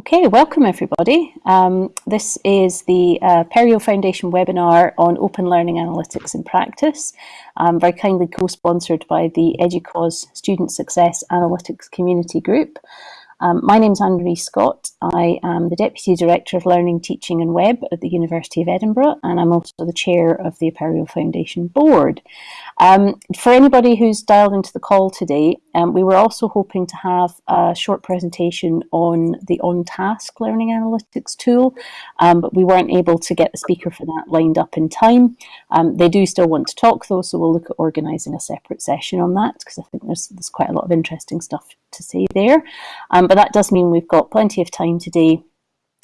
Okay, welcome everybody. Um, this is the uh, Apereo Foundation webinar on Open Learning Analytics in Practice, um, very kindly co-sponsored by the EDUCAUSE Student Success Analytics Community Group. Um, my name is Anne-Marie Scott. I am the Deputy Director of Learning, Teaching and Web at the University of Edinburgh, and I'm also the Chair of the Apereo Foundation Board. Um, for anybody who's dialed into the call today, um, we were also hoping to have a short presentation on the on-task learning analytics tool, um, but we weren't able to get the speaker for that lined up in time. Um, they do still want to talk though, so we'll look at organising a separate session on that because I think there's, there's quite a lot of interesting stuff to say there. Um, but that does mean we've got plenty of time today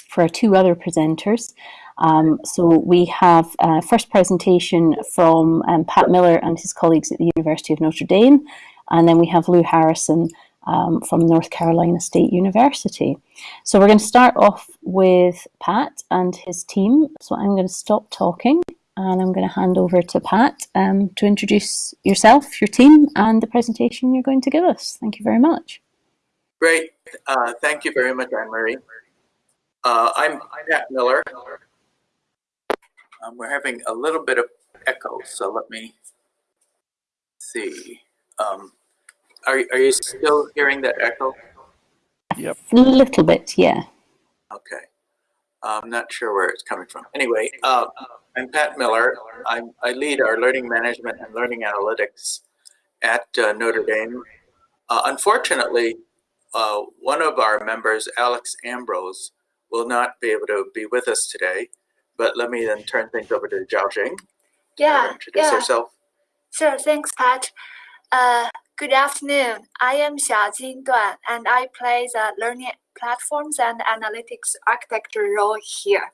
for our two other presenters. Um, so we have a first presentation from um, Pat Miller and his colleagues at the University of Notre Dame, and then we have Lou Harrison um, from North Carolina State University. So we're going to start off with Pat and his team. So I'm going to stop talking and I'm going to hand over to Pat um, to introduce yourself, your team, and the presentation you're going to give us. Thank you very much. Great. Uh, thank you very much, Anne-Marie. Uh, I'm Pat Miller. Um, we're having a little bit of echo, so let me see. Um, are, are you still hearing that echo? Yep. A little bit, yeah. Okay. I'm not sure where it's coming from. Anyway, uh, I'm Pat Miller. I'm, I lead our learning management and learning analytics at uh, Notre Dame. Uh, unfortunately, uh, one of our members, Alex Ambrose, will not be able to be with us today. But let me then turn things over to Xiaojing. Yeah, introduce yeah. herself. Sure, thanks, Pat. Uh, good afternoon. I am Xiaojing Duan, and I play the learning platforms and analytics architecture role here.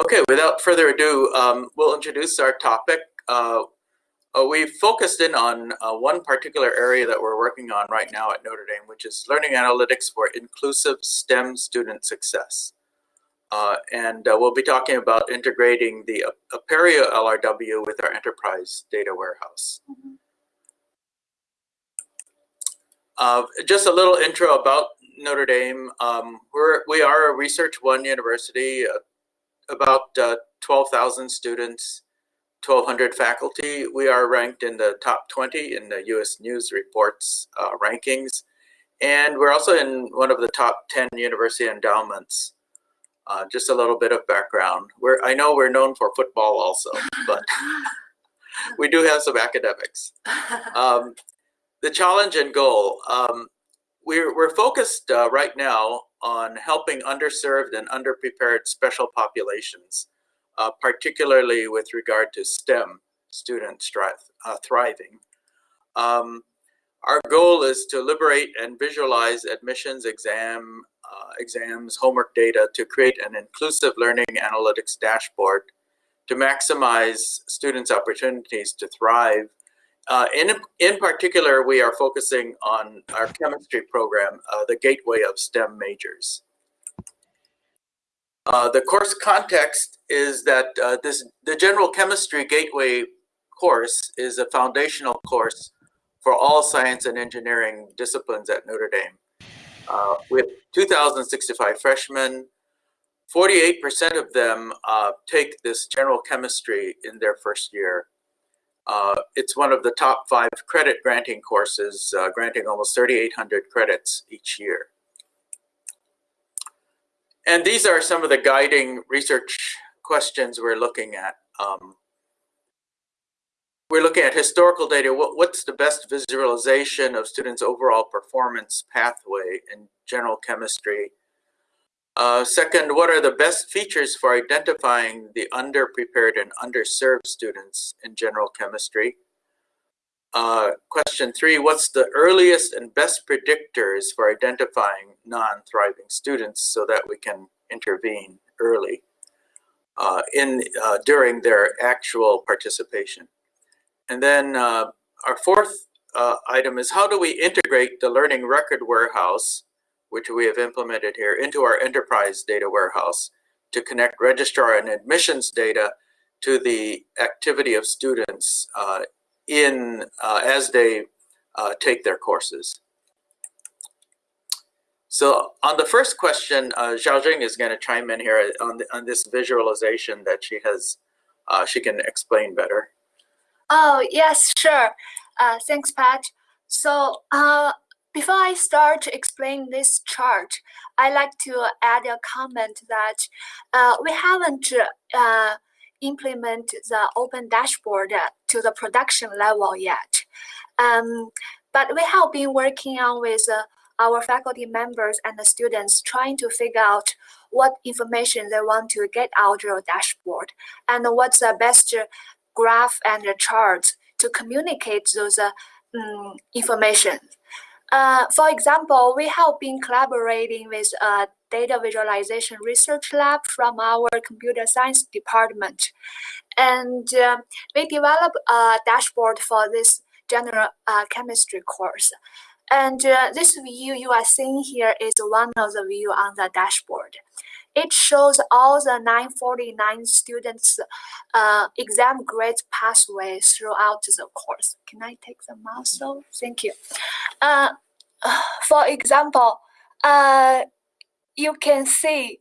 Okay, without further ado, um, we'll introduce our topic. Uh, uh, we focused in on uh, one particular area that we're working on right now at Notre Dame, which is learning analytics for inclusive STEM student success. Uh, and uh, we'll be talking about integrating the Apereo LRW with our enterprise data warehouse. Mm -hmm. Just a little intro about Notre Dame. Um, we're, we are a Research One university, uh, about 12,000 students, 1,200 faculty. We are ranked in the top 20 in the U.S. News Reports uh, rankings. And we're also in one of the top 10 university endowments. Uh, just a little bit of background. We're, I know we're known for football also, but we do have some academics. Um, the challenge and goal. Um, we're, we're focused uh, right now on helping underserved and underprepared special populations uh, particularly with regard to STEM students uh, thriving. Um, our goal is to liberate and visualize admissions exam, uh, exams, homework data to create an inclusive learning analytics dashboard to maximize students' opportunities to thrive. Uh, in, in particular, we are focusing on our chemistry program, uh, the Gateway of STEM Majors. Uh, the course context is that uh, this the General Chemistry Gateway course is a foundational course for all science and engineering disciplines at Notre Dame. Uh, with 2,065 freshmen, 48% of them take this general chemistry in their first year. Uh, it's one of the top five credit granting courses, uh, granting almost 3,800 credits each year. And these are some of the guiding research questions we're looking at. Um, we're looking at historical data. What, what's the best visualization of students' overall performance pathway in general chemistry? Uh, second, what are the best features for identifying the underprepared and underserved students in general chemistry? Uh, question three, what's the earliest and best predictors for identifying non-thriving students so that we can intervene early uh, in uh, during their actual participation? And then uh, our fourth item is how do we integrate the learning record warehouse, which we have implemented here, into our enterprise data warehouse to connect registrar and admissions data to the activity of students uh, in uh, as they uh, take their courses. So on the first question, uh, Xiaojing is going to chime in here on, the, on this visualization that she has, uh, she can explain better. Oh, yes, sure. Uh, thanks, Pat. So uh, before I start to explain this chart, I like to add a comment that uh, we haven't uh, implemented the open dashboard to the production level yet. Um, but we have been working on with uh, our faculty members and the students trying to figure out what information they want to get out of the dashboard and what's the best graph and chart to communicate those um, information. Uh, for example, we have been collaborating with a data visualization research lab from our computer science department. And uh, we developed a dashboard for this general uh, chemistry course. And uh, this view you are seeing here is one of the view on the dashboard. It shows all the 949 students uh, exam grades pathway throughout the course. Can I take the mouse? So thank you. Uh, for example, uh, you can see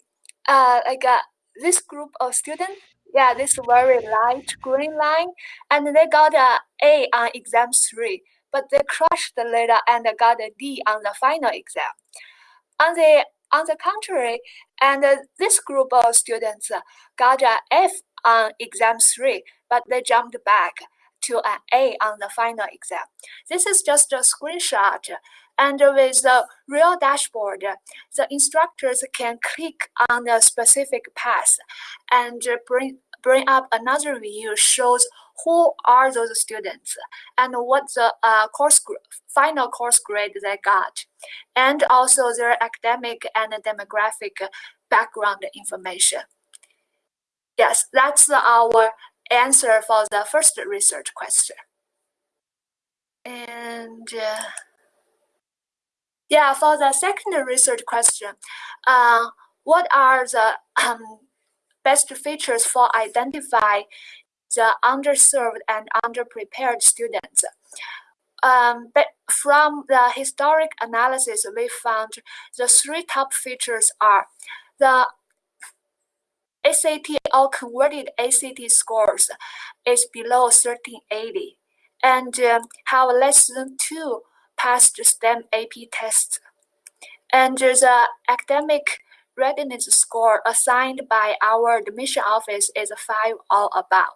uh, like uh, this group of students, yeah, this very light green line, and they got a A on exam three, but they crushed the later and got a D on the final exam. On the on the contrary, and uh, this group of students got an F on exam three, but they jumped back to an A on the final exam. This is just a screenshot and with the real dashboard, the instructors can click on the specific path and bring, bring up another view shows who are those students and what the uh, course final course grade they got, and also their academic and demographic background information. Yes, that's our answer for the first research question. And uh, yeah, for the second research question, uh, what are the um, best features for identify the underserved and underprepared students? Um, but from the historic analysis, we found the three top features are the SAT or converted ACT scores is below 1380 and um, have less than two passed STEM AP tests. And the academic readiness score assigned by our admission office is 5 or above.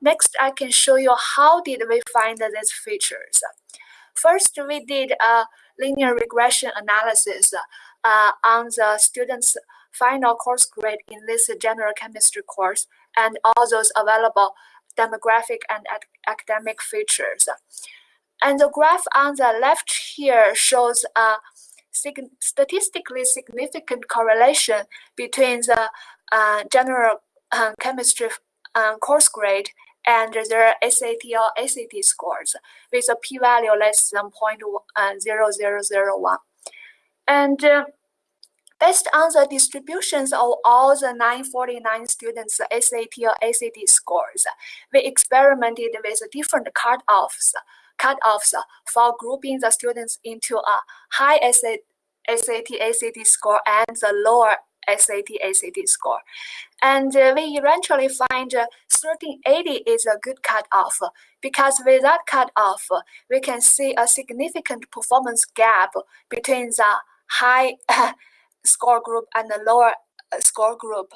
Next, I can show you how did we find these features. First, we did a linear regression analysis uh, on the students' final course grade in this general chemistry course and all those available demographic and academic features. And the graph on the left here shows a sig statistically significant correlation between the uh, general uh, chemistry uh, course grade and their SAT or ACT scores with a p-value less than uh, 0.0001. And uh, based on the distributions of all the 949 students' SAT or ACT scores, we experimented with different cutoffs cutoffs for grouping the students into a high SAT, ACT score and the lower SAT, ACT score. And uh, we eventually find uh, 1380 is a good cutoff because with that cutoff, we can see a significant performance gap between the high score group and the lower uh, score group.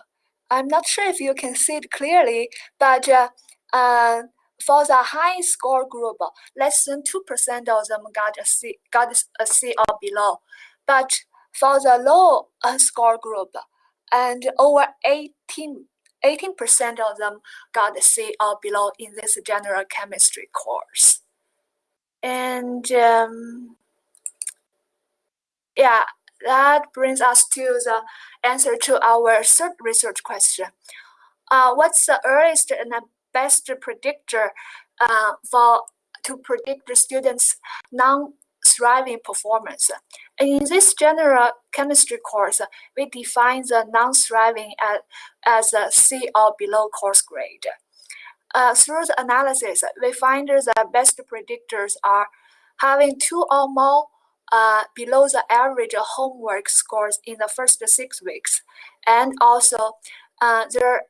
I'm not sure if you can see it clearly, but uh, uh, for the high score group, less than 2% of them got a C, got a C or below. But for the low uh, score group, and over 18 18% of them got a C or below in this general chemistry course. And um, yeah, that brings us to the answer to our third research question. Uh, what's the earliest and best predictor uh, for to predict the students' non-thriving performance. And in this general chemistry course, we define the non-thriving as, as a C or below course grade. Uh, through the analysis, we find the best predictors are having two or more uh, below the average homework scores in the first six weeks. And also, uh, their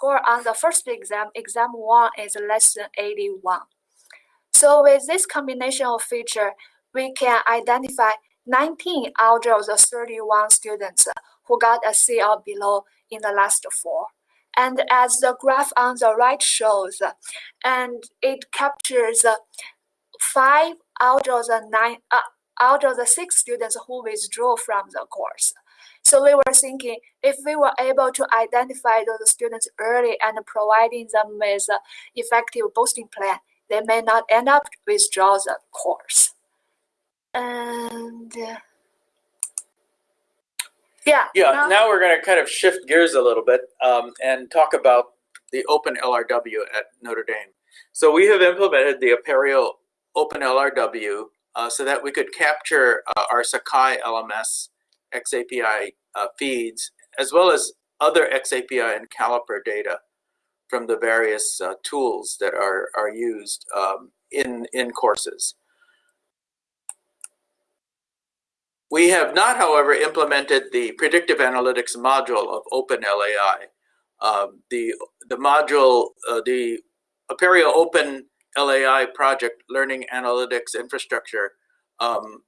score on the first exam, exam one, is less than 81. So with this combination of feature, we can identify 19 out of the 31 students who got a C or below in the last four. And as the graph on the right shows, and it captures five out of the nine, uh, out of the six students who withdrew from the course. So we were thinking if we were able to identify those students early and providing them with effective boosting plan, they may not end up withdraw the course. And uh, yeah. Yeah. Now, now we're going to kind of shift gears a little bit um, and talk about the Open LRW at Notre Dame. So we have implemented the Apereo Open LRW uh, so that we could capture uh, our Sakai LMS XAPI uh, feeds as well as other XAPI and Caliper data from the various uh, tools that are, are used um, in, in courses. We have not, however, implemented the predictive analytics module of OpenLAI. Um, the, the module, uh, the Apereo Open LAI project, Learning Analytics Infrastructure, um,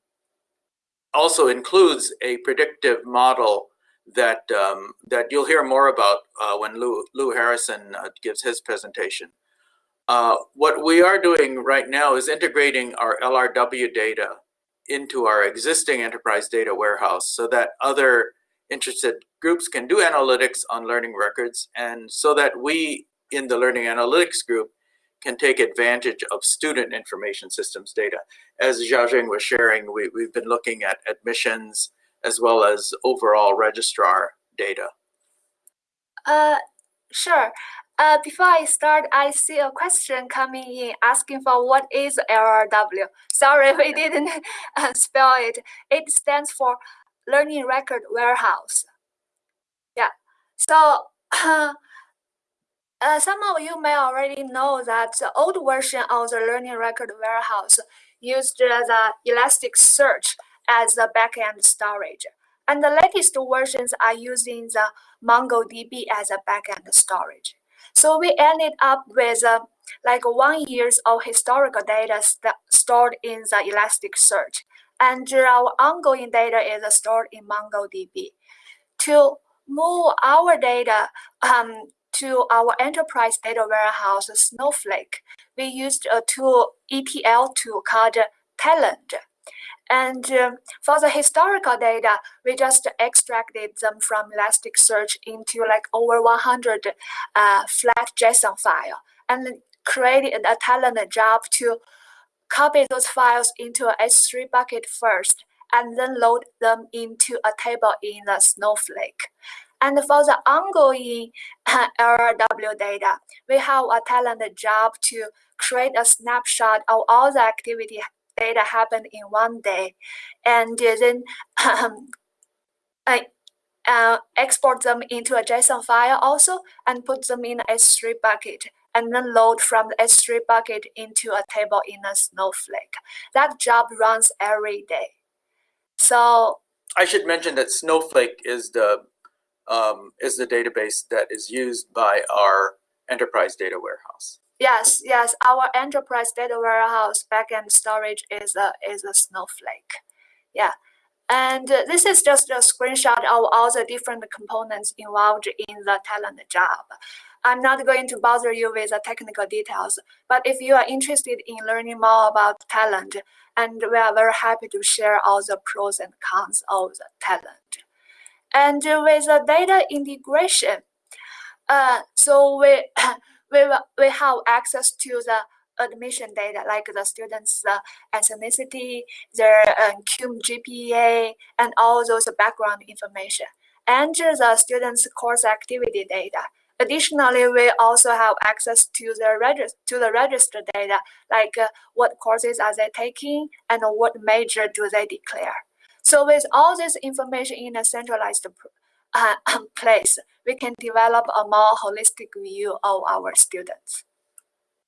also includes a predictive model that um, that you'll hear more about uh, when Lou, Lou Harrison uh, gives his presentation. Uh, what we are doing right now is integrating our LRW data into our existing enterprise data warehouse so that other interested groups can do analytics on learning records and so that we in the learning analytics group can take advantage of student information systems data. As Xiaojing was sharing, we, we've been looking at admissions as well as overall registrar data. Uh, sure. Uh, before I start, I see a question coming in asking for what is LRW. Sorry, we didn't uh, spell it. It stands for Learning Record Warehouse. Yeah. So uh, some of you may already know that the old version of the Learning Record Warehouse used the Elasticsearch as the backend storage. And the latest versions are using the MongoDB as a backend storage. So we ended up with uh, like one years of historical data st stored in the Elasticsearch. And our ongoing data is stored in MongoDB. To move our data um, to our enterprise data warehouse, Snowflake, we used a tool, ETL tool called Talend. And uh, for the historical data, we just extracted them from Elasticsearch into like over 100 uh, flat JSON file and created a Talend job to copy those files into a S3 bucket first and then load them into a table in the Snowflake. And for the ongoing uh, LRW data, we have a Talend job to create a snapshot of all the activity data happened in one day, and then um, I, uh, export them into a JSON file also and put them in a S3 bucket and then load from the S3 bucket into a table in a Snowflake. That job runs every day. So I should mention that Snowflake is the um, is the database that is used by our enterprise data warehouse. Yes, yes. Our enterprise data warehouse backend storage is a is a Snowflake. Yeah. And this is just a screenshot of all the different components involved in the Talend job. I'm not going to bother you with the technical details, but if you are interested in learning more about Talend, and we are very happy to share all the pros and cons of the Talend. And with the data integration, uh, so we we, we have access to the admission data like the students' uh, ethnicity, their uh, CUME GPA, and all those background information, and the students' course activity data. Additionally, we also have access to the register to the register data, like uh, what courses are they taking and what major do they declare. So with all this information in a centralized uh, place, we can develop a more holistic view of our students.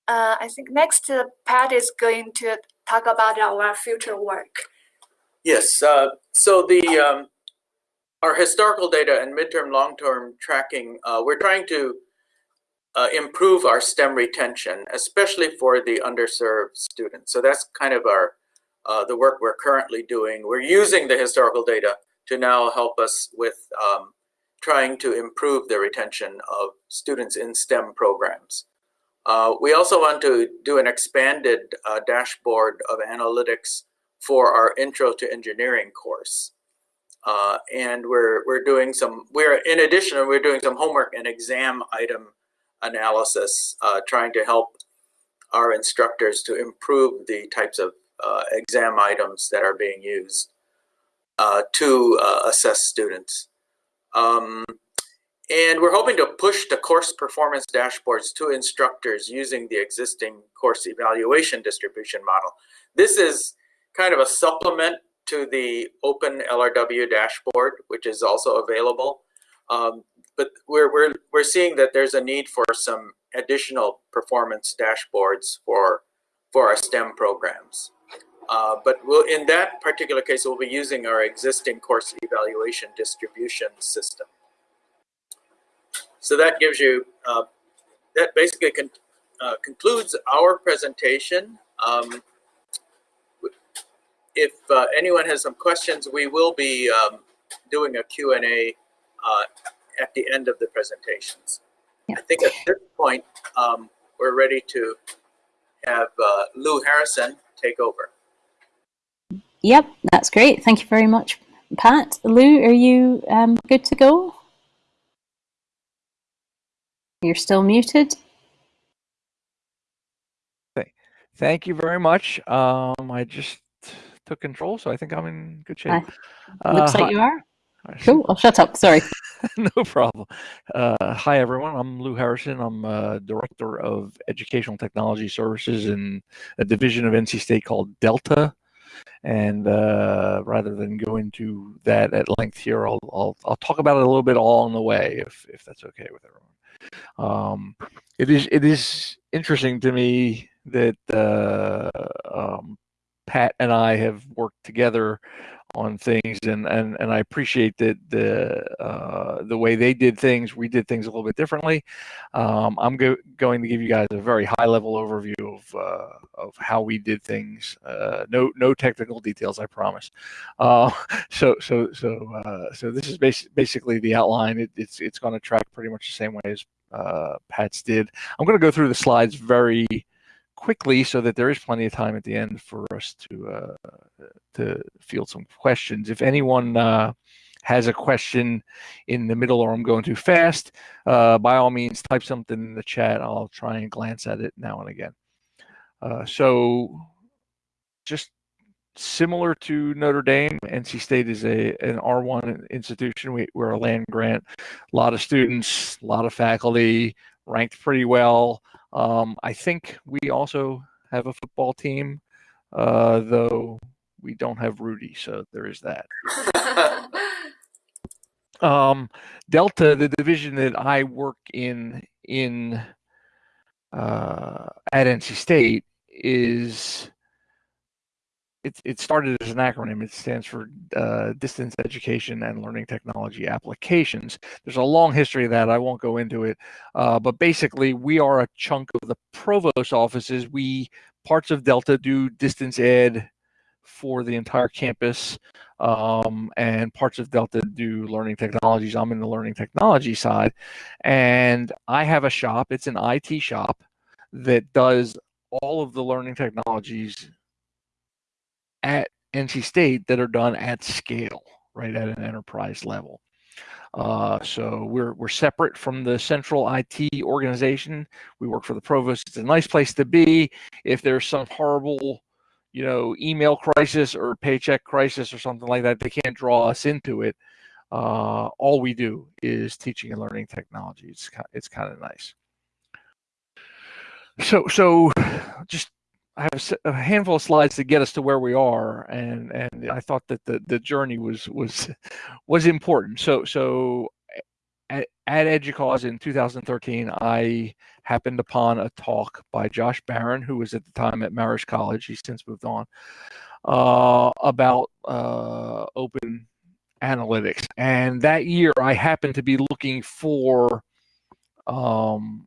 Uh, I think next uh, Pat is going to talk about our future work. Yes. Uh, so the um, our historical data and midterm, long-term tracking, uh, we're trying to uh, improve our STEM retention, especially for the underserved students. So that's kind of our uh, the work we're currently doing. We're using the historical data to now help us with um, trying to improve the retention of students in STEM programs. Uh, we also want to do an expanded uh, dashboard of analytics for our Intro to Engineering course. Uh, and we're, we're doing some, we're, in addition, we're doing some homework and exam item analysis, uh, trying to help our instructors to improve the types of exam items that are being used uh, to assess students. Um, and we're hoping to push the course performance dashboards to instructors using the existing course evaluation distribution model. This is kind of a supplement to the open LRW dashboard, which is also available. Um, but we're, we're, we're seeing that there's a need for some additional performance dashboards for, for our STEM programs. Uh, but we'll, in that particular case, we'll be using our existing course evaluation distribution system. So that gives you, uh, that basically con uh, concludes our presentation. Um, if uh, anyone has some questions, we will be um, doing a Q&A uh, at the end of the presentations. Yeah. I think at this point, um, we're ready to have uh, Lou Harrison take over. Yep, that's great. Thank you very much, Pat. Lou, are you um, good to go? You're still muted. Thank you very much. Um, I just took control, so I think I'm in good shape. Uh, looks like hi. you are. Cool. I'll shut up. Sorry. no problem. Uh, hi, everyone. I'm Lou Harrison. I'm uh, Director of Educational Technology Services in a division of NC State called Delta. And uh, rather than go into that at length here, I'll, I'll, I'll talk about it a little bit along the way, if if that's okay with everyone. Um, it is it is interesting to me that uh, um, Pat and I have worked together on things, and and and I appreciate that the uh, the way they did things. We did things a little bit differently. Um, I'm go going to give you guys a very high level overview of uh, of how we did things. Uh, no no technical details, I promise. Uh, so so so uh, so this is bas basically the outline. It, it's it's going to track pretty much the same way as uh, Pat's did. I'm going to go through the slides very quickly so that there is plenty of time at the end for us to uh, to field some questions. If anyone uh, has a question in the middle or I'm going too fast, uh, by all means, type something in the chat. I'll try and glance at it now and again. Uh, so just similar to Notre Dame, NC State is a an R1 institution. We, we're a land grant, a lot of students, a lot of faculty, ranked pretty well. Um, I think we also have a football team, uh, though we don't have Rudy, so there is that. um, Delta, the division that I work in in uh, at NC State, is it, it started as an acronym. It stands for uh, Distance Education and Learning Technology Applications. There's a long history of that. I won't go into it. Uh, but basically, we are a chunk of the provost offices. We, parts of Delta, do distance ed for the entire campus. Um, and parts of Delta do learning technologies. I'm in the learning technology side. And I have a shop, it's an IT shop that does all of the learning technologies at NC State that are done at scale, right at an enterprise level. Uh, so we're we're separate from the central IT organization. We work for the provost. It's a nice place to be. If there's some horrible, you know, email crisis or paycheck crisis or something like that, they can't draw us into it. Uh, all we do is teaching and learning technology. It's it's kind of nice. So so just I have a handful of slides to get us to where we are, and and I thought that the the journey was was was important. So so at, at EDUCAUSE in 2013, I happened upon a talk by Josh Baron, who was at the time at Marist College. He's since moved on. uh, about uh, open analytics. And that year, I happened to be looking for um,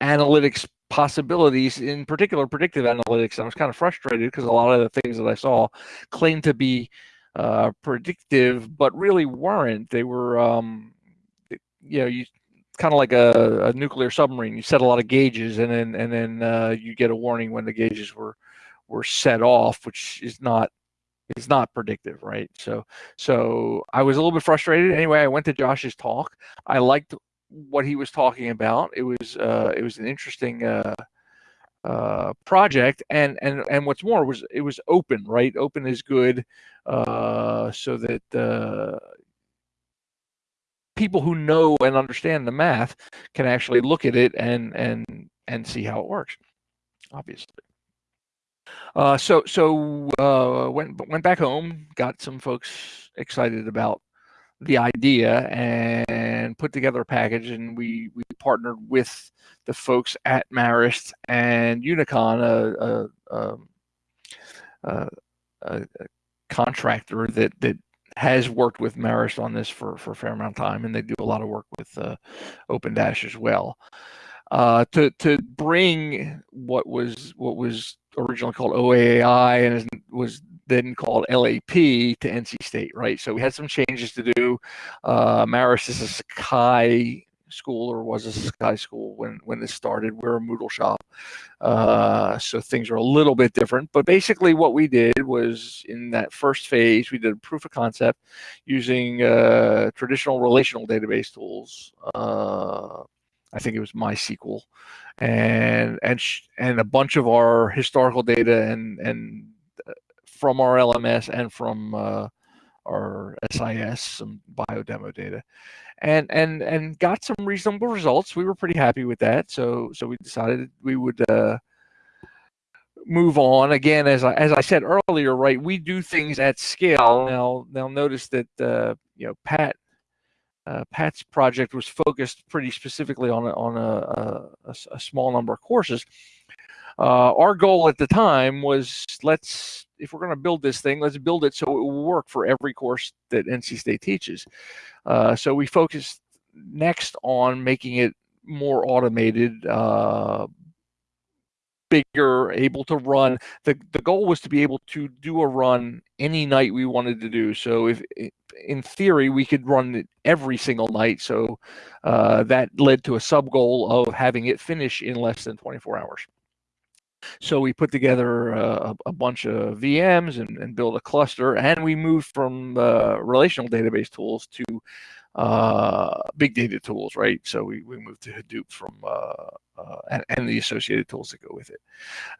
analytics possibilities, in particular predictive analytics. I was kind of frustrated because a lot of the things that I saw claimed to be uh, predictive, but really weren't. They were, um, you know, you kind of like a, a, nuclear submarine. You set a lot of gauges, and then and then uh, you get a warning when the gauges were were set off, which is not is not predictive, right? So so I was a little bit frustrated. Anyway, I went to Josh's talk. I liked what he was talking about. It was uh, it was an interesting uh, uh, project, and and and what's more was it was open, right? Open is good, uh, so that uh, people who know and understand the math can actually look at it and and and see how it works. Obviously. Uh, so so uh, went went back home, got some folks excited about the idea, and put together a package. And we we partnered with the folks at Marist and Unicon, a, a, um, a, a contractor that that has worked with Marist on this for for a fair amount of time, and they do a lot of work with uh, Open Dash as well. Uh, to to bring what was what was originally called OAAI and was then called LAP to NC State, right? So we had some changes to do. Uh, Marist is a Sakai school or was a Sakai school when when this started. We're a Moodle shop, uh, so things are a little bit different. But basically, what we did was in that first phase, we did a proof of concept using uh, traditional relational database tools. Uh, I think it was MySQL, and and and a bunch of our historical data and and uh, from our LMS and from uh, our SIS some biodemo data, and and and got some reasonable results. We were pretty happy with that, so so we decided we would. Uh, move on again as I, as I said earlier right we do things at scale now now notice that uh, you know Pat uh, Pat's project was focused pretty specifically on a, on a, a, a small number of courses. Uh, our goal at the time was let's if we're going to build this thing, let's build it so it will work for every course that NC State teaches. Uh, so we focused next on making it more automated, uh, bigger, able to run. The the goal was to be able to do a run any night we wanted to do. So if in theory we could run it every single night, so uh, that led to a sub goal of having it finish in less than 24 hours. So we put together uh, a, bunch of VMs and, and built a cluster, and we moved from uh, relational database tools to uh, big data tools, right? So we, we moved to Hadoop from uh, uh, and, and, the associated tools that go with it.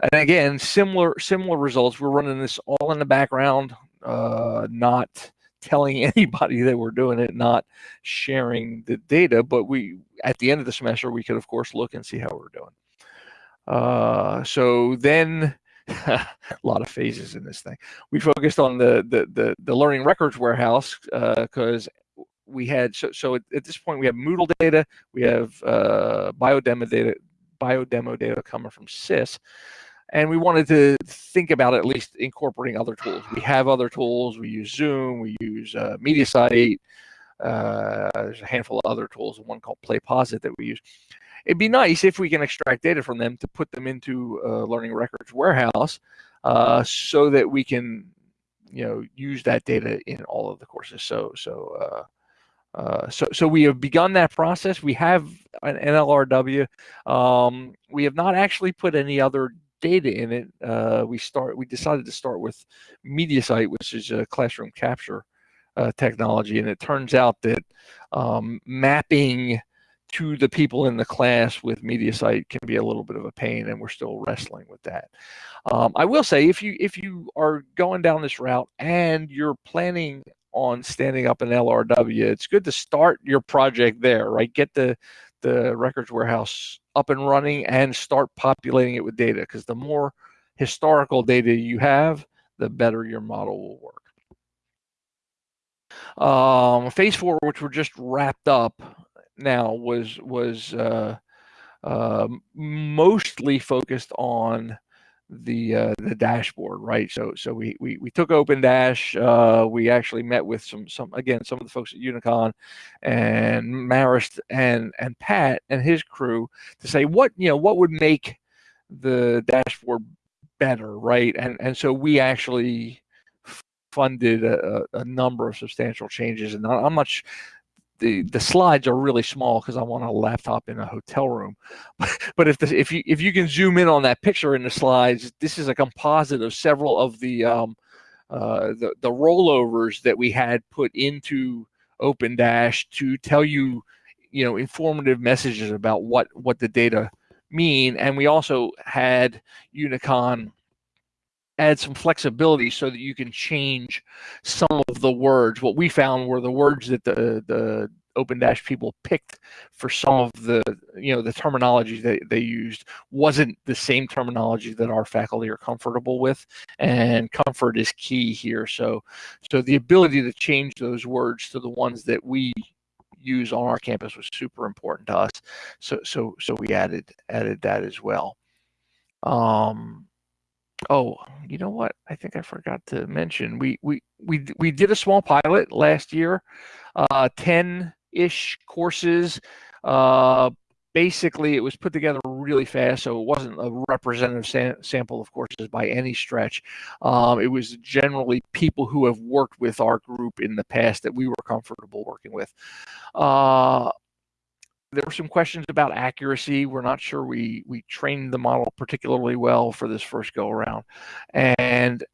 And again, similar similar results. We're running this all in the background, uh, not telling anybody that we're doing it, not sharing the data. But we at the end of the semester, we could of course look and see how we're doing. Uh, so then. a lot of phases in this thing. We focused on the the the, the learning records warehouse because uh, we had so, so at, at, this point we have Moodle data, we have uh, biodemo data, biodemo data coming from SIS, and we wanted to think about at least incorporating other tools. We have other tools. We use Zoom. We use uh, MediaSite. Uh, there's a handful of other tools. One called PlayPosit that we use. It'd be nice if we can extract data from them to put them into learning records warehouse, uh, so that we can, you know, use that data in all of the courses. So so uh, uh, so, so we have begun that process. We have an NLRW. Um, we have not actually put any other data in it. Uh, we start. We decided to start with MediaSite, which is a classroom capture uh, technology, and it turns out that um, mapping to the people in the class with MediaSite can be a little bit of a pain, and we're still wrestling with that. Um, I will say, if you if you are going down this route and you're planning on standing up an LRW, it's good to start your project there, right? Get the the records warehouse up and running and start populating it with data because the more historical data you have, the better your model will work. Um, phase four, which we're just wrapped up now, was was uh, uh, mostly focused on the uh, the dashboard, right? So so we we, we took Open Dash. Uh, we actually met with some some again some of the folks at Unicon, and Marist and and Pat and his crew to say what you know what would make the dashboard better, right? And and so we actually funded a, a number of substantial changes, and I'm not the the slides are really small because I'm on a laptop in a hotel room. but if the, if you if you can zoom in on that picture in the slides, this is a composite of several of the um, uh, the the rollovers that we had put into Open Dash to tell you, you know, informative messages about what what the data mean, and we also had Unicon add some flexibility so that you can change some of the words. What we found were the words that the the Open Dash people picked for some of the you know the terminology that they used wasn't the same terminology that our faculty are comfortable with, and comfort is key here. So so the ability to change those words to the ones that we use on our campus was super important to us. So so so we added added that as well. Um, Oh, you know what? I think I forgot to mention. We we we we did a small pilot last year, uh, ten ish courses. Uh, basically, it was put together really fast, so it wasn't a representative sam- sample of courses by any stretch. Um, it was generally people who have worked with our group in the past that we were comfortable working with. Uh, there were some questions about accuracy. We're not sure we we trained the model particularly well for this first go around. And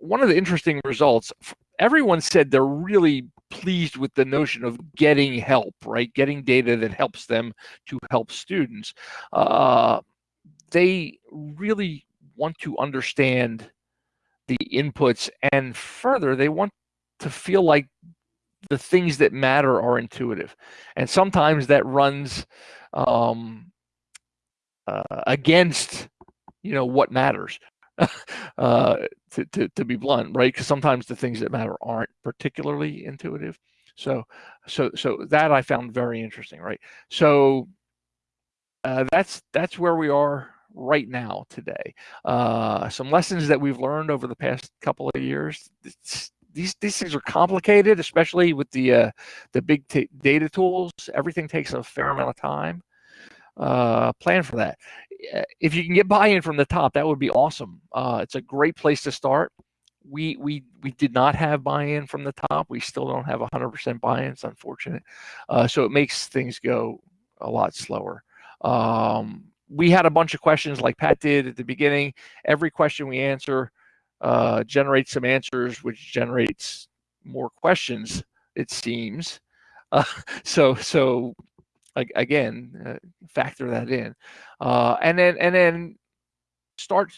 one of the interesting results, everyone said they're really pleased with the notion of getting help, right? Getting data that helps them to help students. Uh, they really want to understand the inputs and further, they want to feel like the things that matter are intuitive, and sometimes that runs um, uh, against you know what matters. uh, to, to, to be blunt, right? Because sometimes the things that matter aren't particularly intuitive. So, so, so that I found very interesting, right? So, uh, that's that's where we are right now today. Uh, some lessons that we've learned over the past couple of years. These these things are complicated, especially with the uh, the big data tools. Everything takes a fair amount of time. Uh, plan for that. If you can get buy-in from the top, that would be awesome. Uh, it's a great place to start. We we we did not have buy-in from the top. We still don't have 100% buy-in. It's unfortunate. Uh, so it makes things go a lot slower. Um, we had a bunch of questions like Pat did at the beginning. Every question we answer uh, generates some answers, which generates more questions. It seems. Uh, so so again, uh, factor that in, uh, and then and then start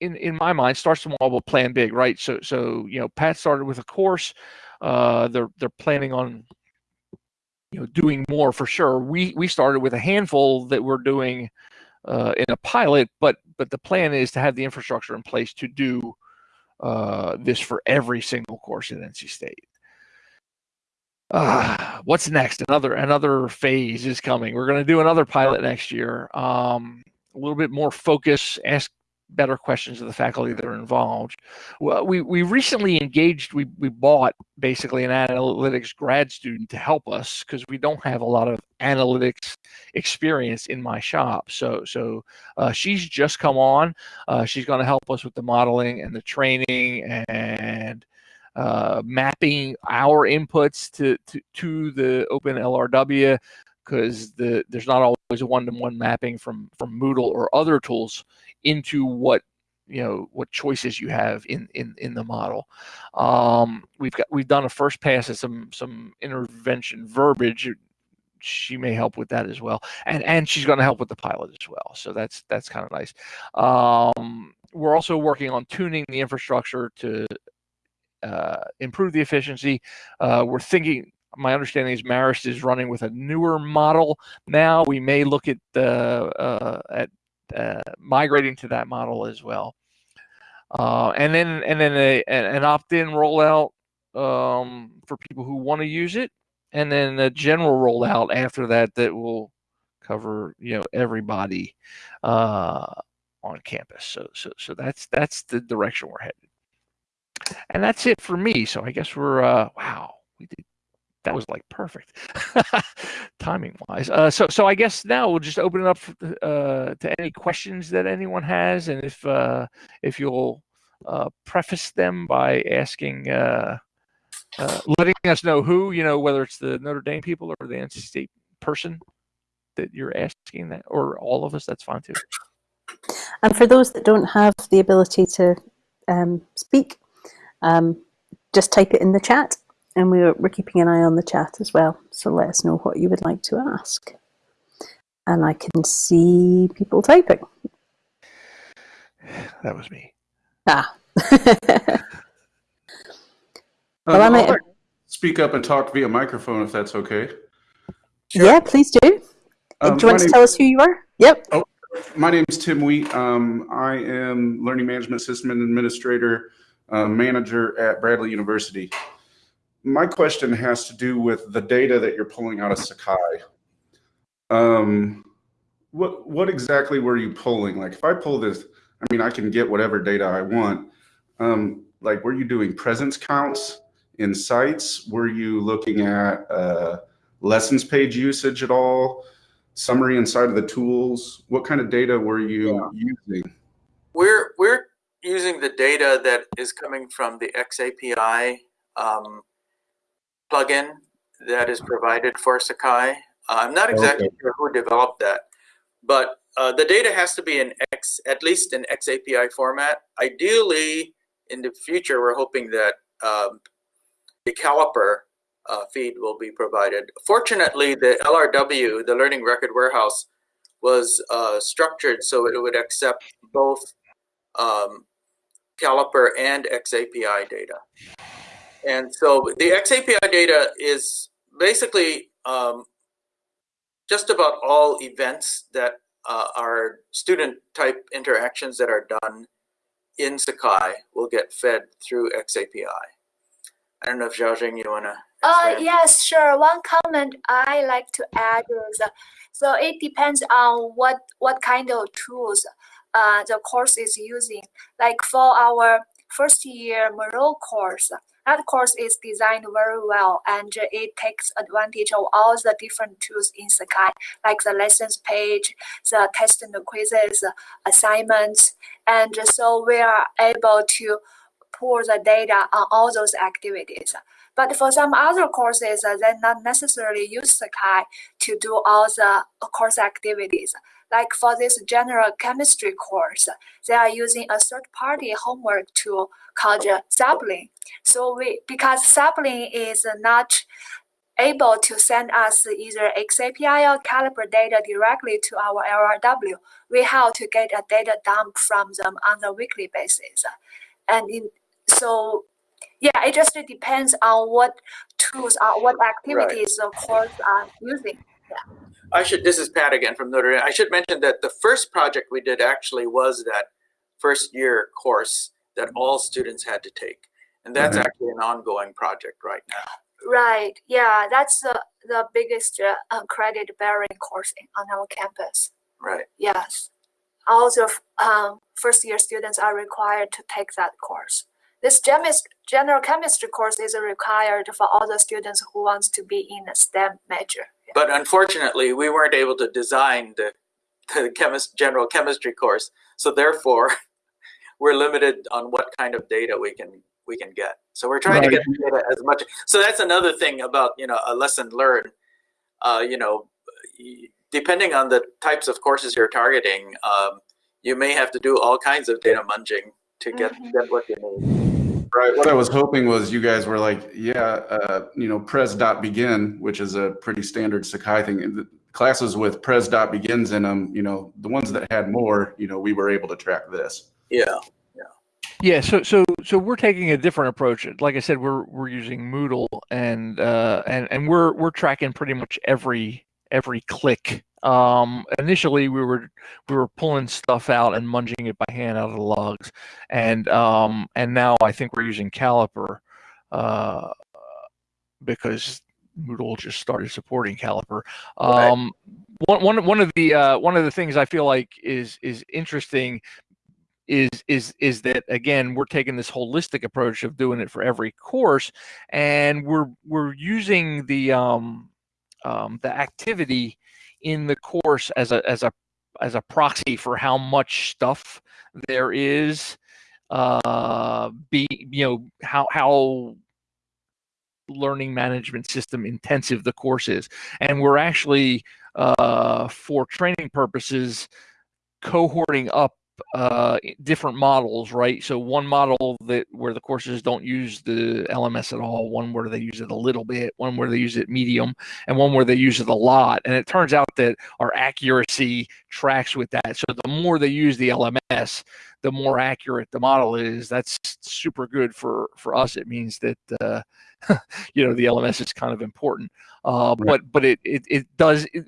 in in my mind start small but plan big, right? So so you know Pat started with a course. Uh, they're they're planning on you know doing more for sure. We we started with a handful that we're doing uh, in a pilot, but but the plan is to have the infrastructure in place to do uh, this for every single course at NC State. Uh, what's next? Another another phase is coming. We're going to do another pilot next year. Um, a little bit more focus. Ask better questions of the faculty that are involved. Well, we, we recently engaged, we, we bought basically an analytics grad student to help us because we don't have a lot of analytics experience in my shop. So, so uh, she's just come on. Uh, she's going to help us with the modeling and the training and uh, mapping our inputs to, to, to the open LRW because the there's not always a one-to-one mapping from from Moodle or other tools into what you know what choices you have in in in the model. Um, we've got we've done a first pass at some some intervention verbiage. She may help with that as well, and and she's going to help with the pilot as well. So that's that's kind of nice. Um, we're also working on tuning the infrastructure to uh, improve the efficiency. Uh, we're thinking my understanding is Marist is running with a newer model now. We may look at uh, at uh, migrating to that model as well. Uh, and then and then a, an opt-in rollout um, for people who want to use it, and then a general rollout after that that will cover you know everybody. Uh, on campus. So so so that's that's the direction we're headed. And that's it for me. So I guess we're uh, wow, that was like perfect timing wise. Uh, so so I guess now we'll just open it up uh, to any questions that anyone has, and if uh, if you'll uh, preface them by asking, uh, uh, letting us know who you know, whether it's the Notre Dame people or the NC State person that you're asking that, or all of us, that's fine too. And for those that don't have the ability to um, speak, um, just type it in the chat and we're, we're keeping an eye on the chat as well. So let us know what you would like to ask. And I can see people typing. That was me. Ah. Um, Well, I might- I'd like speak up and talk via microphone if that's okay. Yeah, please do. Um, do you want to name- tell us who you are? Yep. My name is Tim Wheat. Um, I am Learning Management System Administrator, uh, Manager at Bradley University. My question has to do with the data that you're pulling out of Sakai. Um, what what exactly were you pulling? Like, if I pull this, I mean, I can get whatever data I want. Um, like, were you doing presence counts in sites? Were you looking at uh, lessons page usage at all? Summary inside of the tools? What kind of data were you using? We're we're using the data that is coming from the XAPI um, plugin that is provided for Sakai. Uh, I'm not exactly Okay. sure who developed that, but uh, the data has to be in X, at least in XAPI format. Ideally, in the future, we're hoping that um, the caliper uh, feed will be provided. Fortunately, the LRW, the Learning Record Warehouse, was uh, structured so it would accept both um, caliper and XAPI data. And so the XAPI data is basically um, just about all events that uh, are student type interactions that are done in Sakai will get fed through XAPI. I don't know if Xiaojing, you want to Uh, yes, sure. One comment I like to add is, uh, so it depends on what what kind of tools uh, the course is using. Like for our first year Moreau course, that course is designed very well and it takes advantage of all the different tools in Sakai, like the lessons page, the test and quizzes, assignments, and so we are able to pull the data on all those activities. But for some other courses, uh, they not necessarily use Sakai to do all the course activities. Like for this general chemistry course, they are using a third-party homework tool called uh, Sapling. So we, because Sapling is not able to send us either XAPI or Caliper data directly to our LRW, we have to get a data dump from them on a weekly basis. And in, so yeah, it just depends on what tools are, what activities the course are using. I should, this is Pat again from Notre Dame. I should mention that the first project we did actually was that first year course that all students had to take. And that's Mhm. actually an ongoing project right now. Right. Yeah, that's the the biggest uh, uh, credit bearing course on our campus. Right. Yes. Also, um, first year students are required to take that course. This gemis- general chemistry course is required for all the students who wants to be in a STEM major. But unfortunately, we weren't able to design the, the chemist, general chemistry course. So therefore, we're limited on what kind of data we can we can get. So we're trying to get data as much. So that's another thing about you know a lesson learned. Uh, you know, depending on the types of courses you're targeting, um, you may have to do all kinds of data munging to get, Mhm. get what you need. Right. What I was hoping was you guys were like, yeah, uh, you know, pres dot begin, which is a pretty standard Sakai thing. The Classes with pres dot begins in them, you know, the ones that had more, you know, we were able to track this. Yeah. Yeah, so so so we're taking a different approach. Like I said, we're we're using Moodle and uh, and and we're we're tracking pretty much every every click. Um, initially, we were we were pulling stuff out and munging it by hand out of the logs, and um, and now I think we're using Caliper uh, because Moodle just started supporting Caliper. Right. Um, one, one, one of the uh, one of the things I feel like is is interesting is is is that again we're taking this holistic approach of doing it for every course, and we're we're using the um, um, the activity in the course as a as a as a proxy for how much stuff there is uh be you know how how learning management system intensive the course is. And we're actually uh for training purposes cohorting up uh, different models, right? So one model that where the courses don't use the LMS at all, one where they use it a little bit, one where they use it medium, and one where they use it a lot. And it turns out that our accuracy tracks with that. So the more they use the LMS, the more accurate the model is. That's super good for for us. It means that uh, you know the LMS is kind of important. Uh, Right. But but it it, it does. It,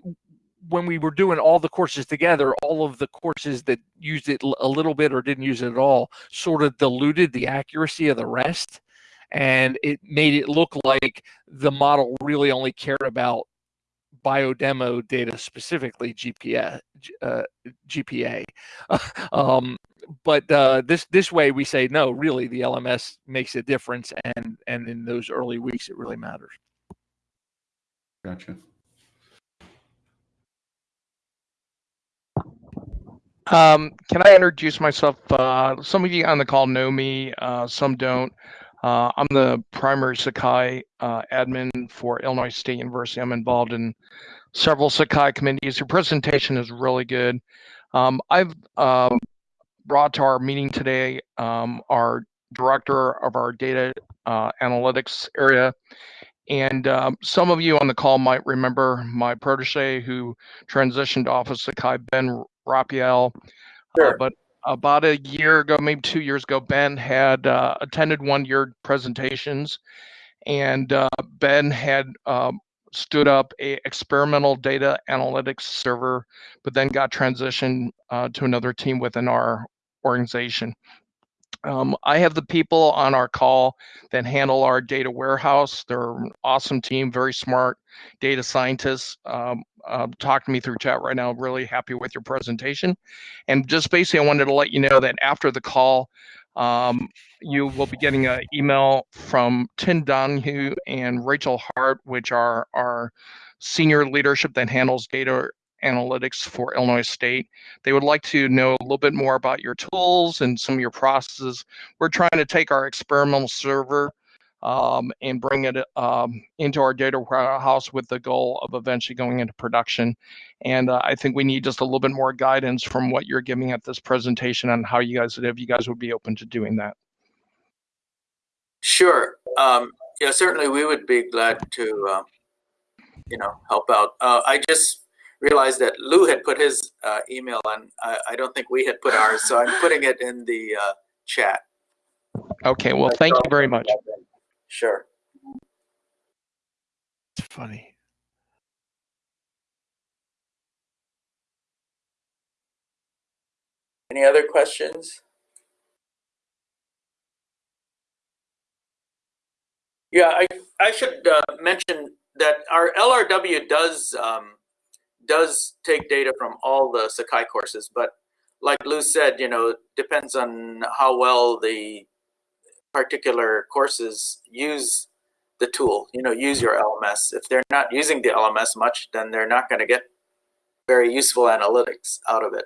when we were doing all the courses together, all of the courses that used it a little bit or didn't use it at all sort of diluted the accuracy of the rest. And it made it look like the model really only cared about biodemo data, specifically GPA. Uh, GPA. um, but uh, this this way we say no. Really, the LMS makes a difference, and and in those early weeks, it really matters. Gotcha. Um, can I introduce myself? Uh, some of you on the call know me, uh, some don't. Uh, I'm the primary Sakai uh, admin for Illinois State University. I'm involved in several Sakai committees. Your presentation is really good. Um, I've um, brought to our meeting today um, our director of our data uh, analytics area. And um, some of you on the call might remember my protege who transitioned off of Sakai, Ben Rapiel. Sure. Uh, but about a year ago, maybe two years ago, Ben had uh, attended one year presentations, and uh, Ben had um, stood up a experimental data analytics server, but then got transitioned uh, to another team within our organization. Um, I have the people on our call that handle our data warehouse. They're an awesome team, very smart data scientists. Um, uh, talk to me through chat right now. Really happy with your presentation. And just basically, I wanted to let you know that after the call, um, you will be getting an email from Tim Donahue and Rachel Hart, which are our senior leadership that handles data analytics for Illinois State. They would like to know a little bit more about your tools and some of your processes. We're trying to take our experimental server um, and bring it um, into our data warehouse with the goal of eventually going into production. And uh, I think we need just a little bit more guidance from what you're giving at this presentation on how you guys, if you guys would be open to doing that. Sure. Um, yeah, certainly we would be glad to, uh, you know, help out. Uh, I just realized that Lou had put his uh, email on. I, I don't think we had put ours, so I'm putting it in the uh, chat. Okay, well, thank you very much. Sure. It's funny. Any other questions? Yeah, I, I should uh, mention that our LRW does um, does take data from all the Sakai courses, but like Lou said, you know, depends on how well the particular courses use the tool. You know, use your LMS. If they're not using the LMS much, then they're not going to get very useful analytics out of it.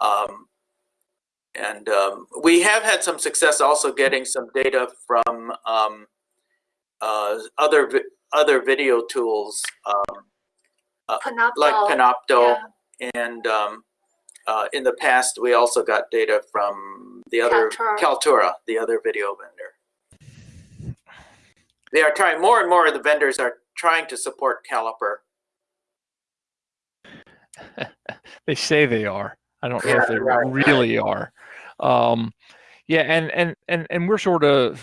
Um, and um, we have had some success also getting some data from um, uh, other vi- other video tools um, Panopto. like Panopto, yeah. and um, uh, in the past we also got data from the other Kaltura. Kaltura, the other video vendor. They are trying more and more of the vendors are trying to support Caliper. they say they are. I don't know Yeah, if they right, really are. Um, yeah, and and and and we're sort of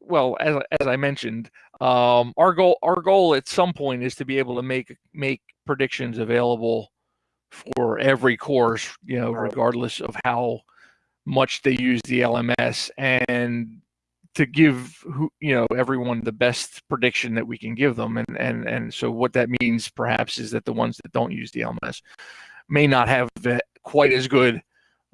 well, as as I mentioned, um, our goal our goal at some point is to be able to make make predictions available for every course, you know, Right. regardless of how much they use the LMS. And to give who you know everyone the best prediction that we can give them and and and so what that means perhaps is that the ones that don't use the LMS may not have quite as good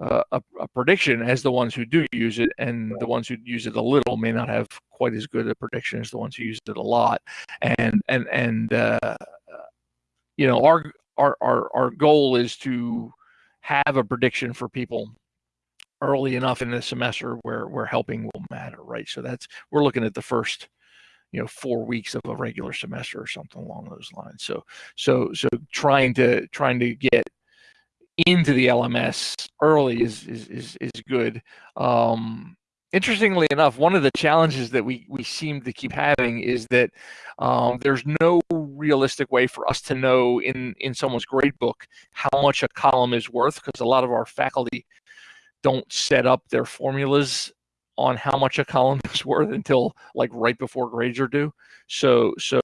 uh, a, a, prediction as the ones who do use it, and the ones who use it a little may not have quite as good a prediction as the ones who use it a lot. And and and uh, you know our our our our goal is to have a prediction for people early enough in the semester where where helping will matter, right? So that's we're looking at the first you know four weeks of a regular semester or something along those lines. So so so trying to trying to get into the LMS early is is is, is good. Um, interestingly enough, one of the challenges that we we seem to keep having is that um, there's no realistic way for us to know in in someone's grade book how much a column is worth because a lot of our faculty don't set up their formulas on how much a column is worth until like right before grades are due. So so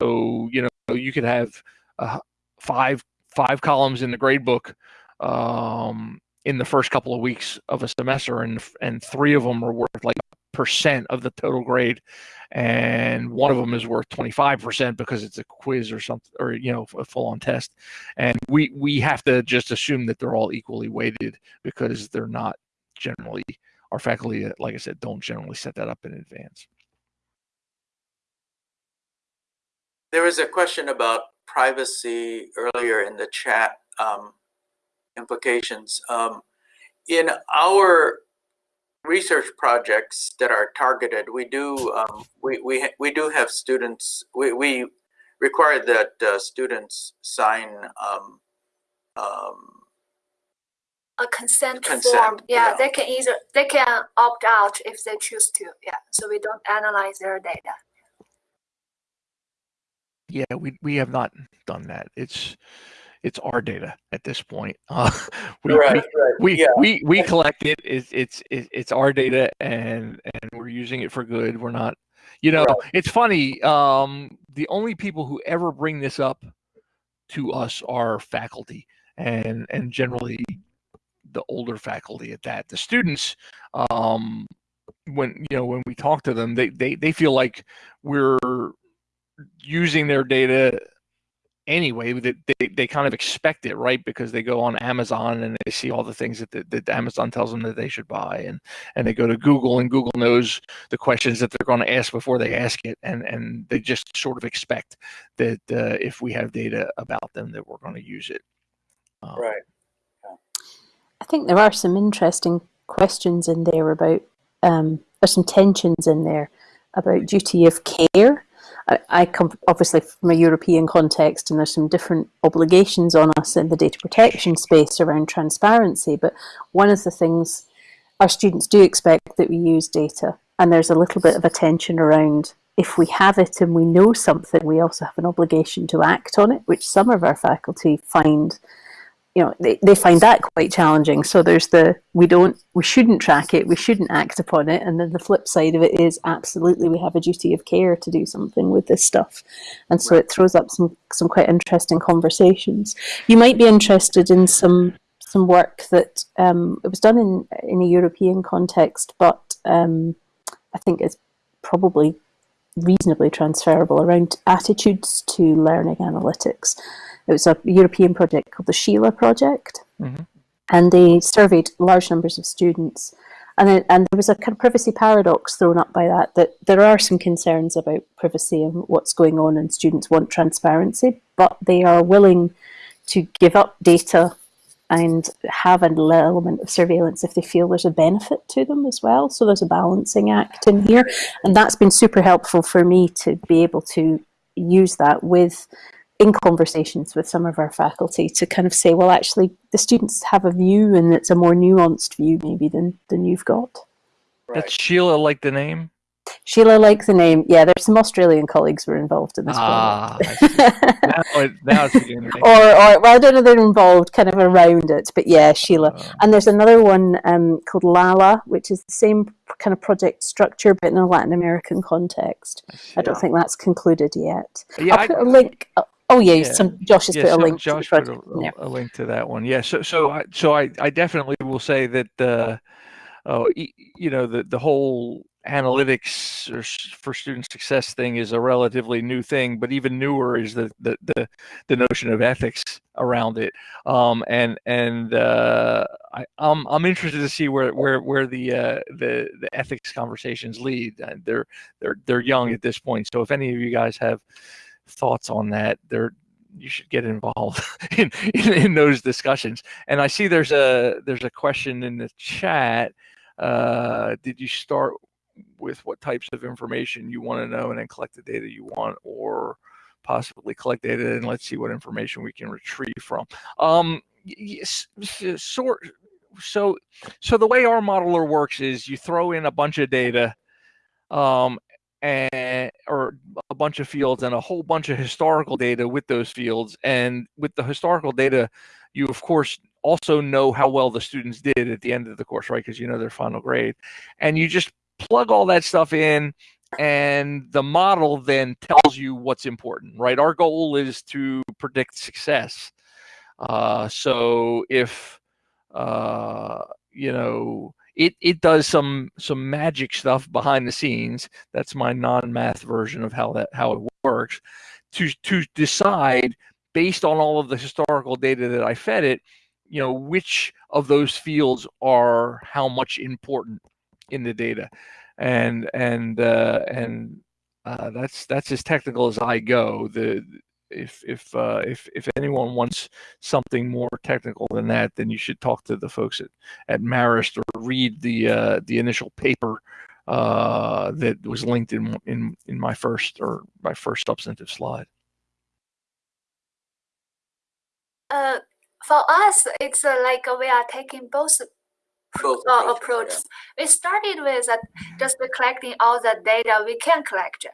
you know you could have uh, five five columns in the grade book um, in the first couple of weeks of a semester, and and three of them are worth like percent of the total grade, and one of them is worth 25 percent because it's a quiz or something, or you know, a full-on test. And we we have to just assume that they're all equally weighted because they're not generally. Our faculty, like I said, don't generally set that up in advance. There was a question about privacy earlier in the chat. Um, implications. Um, in our research projects that are targeted, we do um, we, we we do have students. We, we require that uh, students sign um, um, a consent, consent form. Yeah, yeah, they can either they can opt out if they choose to. Yeah, so we don't analyze their data. Yeah, we we have not done that. It's it's our data at this point. Uh, we, right, we, right. we, yeah. we, we collect it. It's, it's, it's our data and, and we're using it for good. We're not, you know, right. it's funny. Um, the only people who ever bring this up to us are faculty and, and generally the older faculty at that. The students, um, when, you know, when we talk to them, they, they, they feel like we're using their data anyway that they, they kind of expect it right? Because they go on amazon and they see all the things that, that, that, amazon tells them that they should buy and and they go to google and google knows the questions that they're going to ask before they ask it and and they just sort of expect that uh, if we have data about them that we're going to use it. Um, right think there are some interesting questions in there about um, there's some tensions in there about duty of care I, come obviously from a European context, and there's some different obligations on us in the data protection space around transparency. But one of the things our students do expect that we use data, and there's a little bit of a tension around if we have it and we know something, we also have an obligation to act on it, which some of our faculty find you know they, they find that quite challenging. So there's the we don't we shouldn't track it we shouldn't act upon it. And then the flip side of it is absolutely we have a duty of care to do something with this stuff. And so right. it throws up some some quite interesting conversations. You might be interested in some some work that um, it was done in in a European context but um, I think it's probably reasonably transferable around attitudes to learning analytics it was a European project called the Sheila Project, mm-hmm. and they surveyed large numbers of students. And, then, and there was a kind of privacy paradox thrown up by that, that there are some concerns about privacy and what's going on, and students want transparency, but they are willing to give up data and have an element of surveillance if they feel there's a benefit to them as well. So there's a balancing act in here. And that's been super helpful for me to be able to use that with in conversations with some of our faculty to kind of say, well, actually, the students have a view and it's a more nuanced view maybe than, than you've got. Right. That's Sheila like the name? Sheila like the name. Yeah, there's some Australian colleagues who are involved in this ah, now, it, now it's beginning. or, or, well, I don't know they're involved kind of around it, but yeah, Sheila. Uh, and there's another one um, called Lala, which is the same kind of project structure, but in a Latin American context. I, I don't think that's concluded yet. Yeah, I'll put I, a link. Oh yeah, yeah. Some, Josh has yeah, put a link. Josh put a, a, link to that one. Yeah. So so I so I, I definitely will say that uh, oh you know the the whole analytics for student success thing is a relatively new thing, but even newer is the the the, the notion of ethics around it. Um, and and uh, I, I'm I'm interested to see where where where the uh, the the ethics conversations lead. Uh, they're they're they're young at this point, so if any of you guys have thoughts on that, they're you should get involved in, in, in those discussions. And I see there's a there's a question in the chat. Uh, did you start with what types of information you want to know and then collect the data you want or possibly collect data and let's see what information we can retrieve from. Um, yes, sort, so, so the way our modeler works is you throw in a bunch of data um, and or a bunch of fields and a whole bunch of historical data with those fields. And with the historical data, you of course also know how well the students did at the end of the course, right? Because you know their final grade. And you just plug all that stuff in and the model then tells you what's important, right? Our goal is to predict success. Uh, so if uh, you know it it does some some magic stuff behind the scenes. That's my non-math version of how that how it works. To to decide based on all of the historical data that I fed it, you know which of those fields are how much important in the data, and and uh, and uh, that's that's as technical as I go. The if if uh, if if anyone wants something more technical than that, then you should talk to the folks at at Marist or read the uh, the initial paper uh, that was linked in in in my first or my first substantive slide. Uh, for us, it's uh, like we are taking both Both uh, approaches, approaches. We started with uh, just collecting all the data we can collect,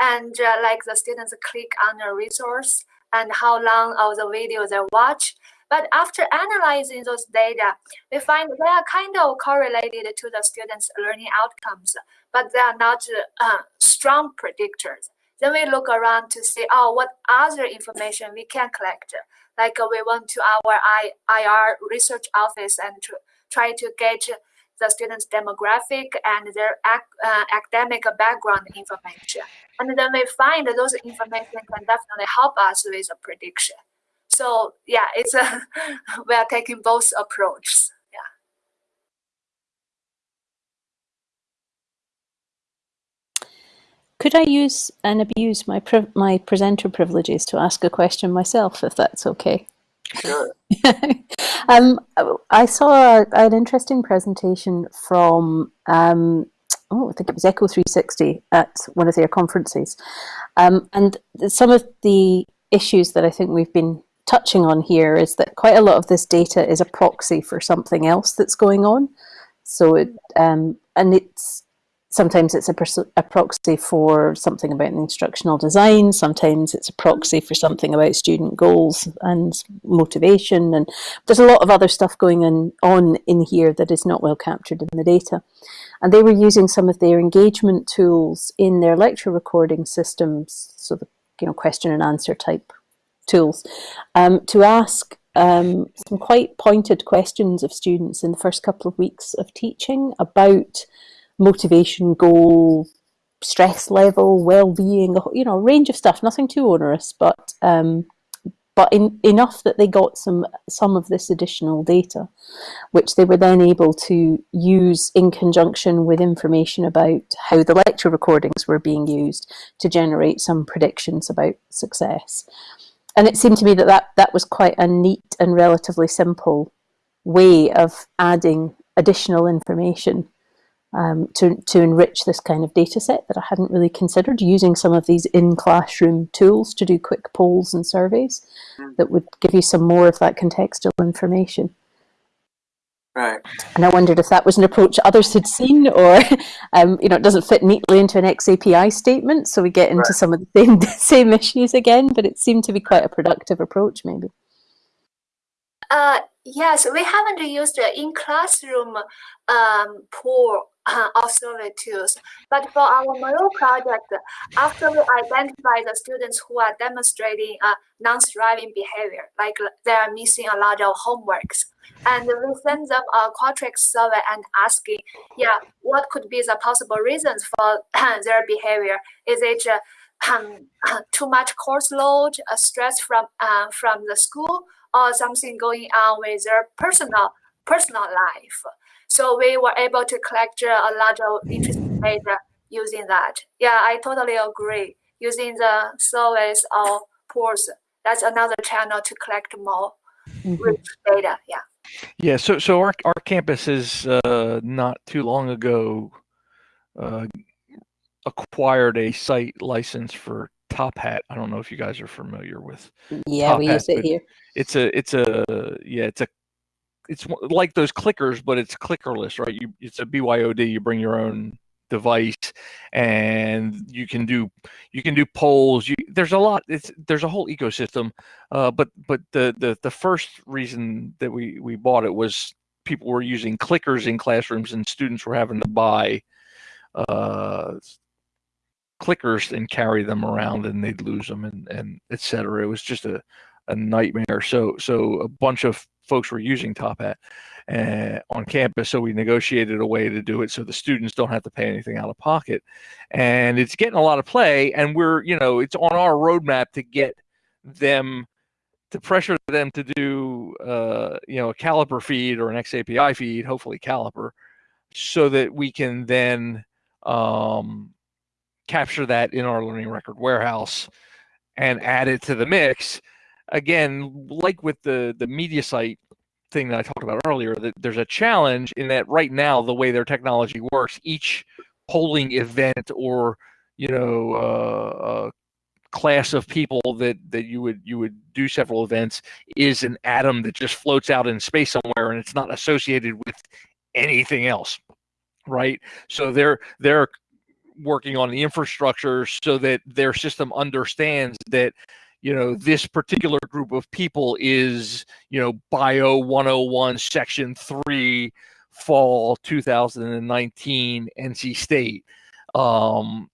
and uh, like the students click on a resource and how long of the video they watch. But after analyzing those data, we find they are kind of correlated to the students' learning outcomes, but they are not uh, strong predictors. Then we look around to see, oh, what other information we can collect. Like uh, we went to our I, IR research office and to try to get the students' demographic and their ac uh, academic background information. And then we find that those information can definitely help us with a prediction. So yeah, it's a, we are taking both approaches. Yeah. Could I use and abuse my my presenter privileges to ask a question myself, if that's okay? Sure. um, I saw an interesting presentation from, um, oh, I think it was Echo 360 at one of their conferences. Um, and some of the issues that I think we've been touching on here is that quite a lot of this data is a proxy for something else that's going on. So, it, um, and it's sometimes it's a, a, proxy for something about the instructional design. Sometimes it's a proxy for something about student goals and motivation. And there's a lot of other stuff going on, on in here that is not well captured in the data. And they were using some of their engagement tools in their lecture recording systems so the you know question and answer type tools um, to ask um, some quite pointed questions of students in the first couple of weeks of teaching about motivation, goal, stress level, well-being, you know, a range of stuff, nothing too onerous, but um, but in, enough that they got some some of this additional data, which they were then able to use in conjunction with information about how the lecture recordings were being used to generate some predictions about success. And it seemed to me that that, that was quite a neat and relatively simple way of adding additional information um, to, to enrich this kind of data set that I hadn't really considered, using some of these in-classroom tools to do quick polls and surveys hmm. that would give you some more of that contextual information. Right. And I wondered if that was an approach others had seen or, um, you know, it doesn't fit neatly into an XAPI statement, so we get into right. some of the same, same issues again, but it seemed to be quite a productive approach maybe. Uh, yes, we haven't used the in-classroom um, poll of survey tools. But for our Moreau project, after we identify the students who are demonstrating a non-striving behavior, like they are missing a lot of homeworks, and we send them a Qualtrics survey and asking, yeah, what could be the possible reasons for their behavior? Is it uh, um, too much course load, uh, stress from uh, from the school, or something going on with their personal personal life? So we were able to collect a lot of interesting data using that. Yeah, I totally agree. Using the surveys or polls, that's another channel to collect more mm -hmm. data. Yeah. Yeah. So so our our campus is uh, not too long ago uh, acquired a site license for Top Hat. I don't know if you guys are familiar with. Yeah, Top we Hat, use it here. It's a it's a yeah it's a it's like those clickers, but it's clickerless, right? You it's a BYOD. You bring your own device, and you can do you can do polls. You there's a lot. It's there's a whole ecosystem. Uh, but but the the the first reason that we we bought it was people were using clickers in classrooms, and students were having to buy uh, clickers and carry them around, and they'd lose them, and and etc. It was just a a nightmare. So so a bunch of folks were using Top Hat uh, on campus. So we negotiated a way to do it so the students don't have to pay anything out of pocket. And it's getting a lot of play. And we're, you know, it's on our roadmap to get them to pressure them to do, uh, you know, a Caliper feed or an XAPI feed, hopefully Caliper, so that we can then um, capture that in our learning record warehouse and add it to the mix again, like with the the Mediasite thing that I talked about earlier, that there's a challenge in that right now the way their technology works, each polling event or you know uh, uh, class of people that that you would you would do several events is an atom that just floats out in space somewhere and it's not associated with anything else right? So they're they're working on the infrastructure so that their system understands that you know, this particular group of people is, you know, Bio 101, Section 3, Fall 2019, NC State. Um,